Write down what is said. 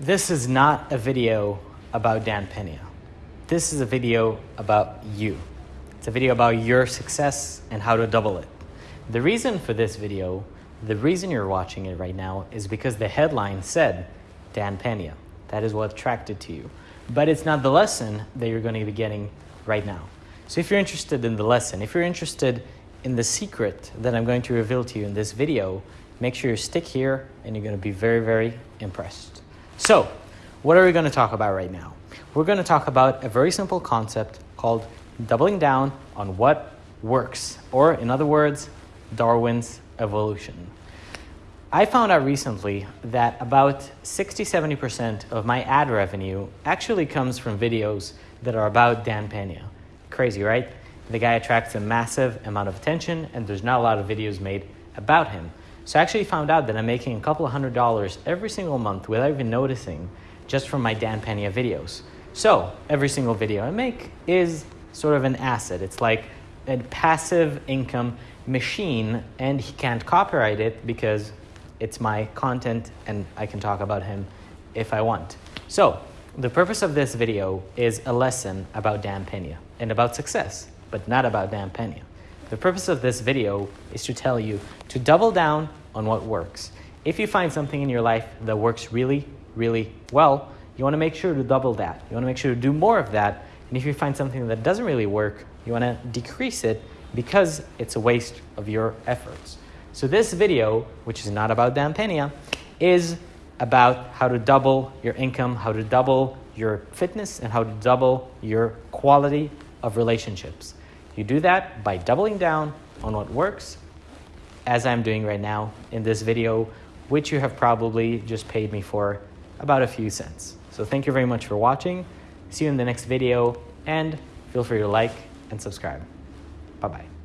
This is not a video about Dan Pena. This is a video about you. It's a video about your success and how to double it. The reason for this video, the reason you're watching it right now is because the headline said Dan Pena. That is what attracted to you. But it's not the lesson that you're going to be getting right now. So if you're interested in the lesson, if you're interested in the secret that I'm going to reveal to you in this video, make sure you stick here and you're going to be very, very impressed. So, what are we going to talk about right now? We're going to talk about a very simple concept called doubling down on what works, or in other words, Darwin's evolution. I found out recently that about 60 70% of my ad revenue actually comes from videos that are about Dan Pena. Crazy, right? The guy attracts a massive amount of attention, and there's not a lot of videos made about him. So I actually found out that I'm making a couple of hundred dollars every single month without even noticing just from my Dan Pena videos. So every single video I make is sort of an asset. It's like a passive income machine, and he can't copyright it because it's my content and I can talk about him if I want. So the purpose of this video is a lesson about Dan Pena and about success, but not about Dan Pena. The purpose of this video is to tell you to double down on what works. If you find something in your life that works really, really well, you want to make sure to double that. You want to make sure to do more of that. And if you find something that doesn't really work, you want to decrease it because it's a waste of your efforts. So this video, which is not about Dan Pena, is about how to double your income, how to double your fitness, and how to double your quality of relationships. You do that by doubling down on what works, as I'm doing right now in this video, which you have probably just paid me for about a few cents. So thank you very much for watching. See you in the next video, and feel free to like and subscribe. Bye-bye.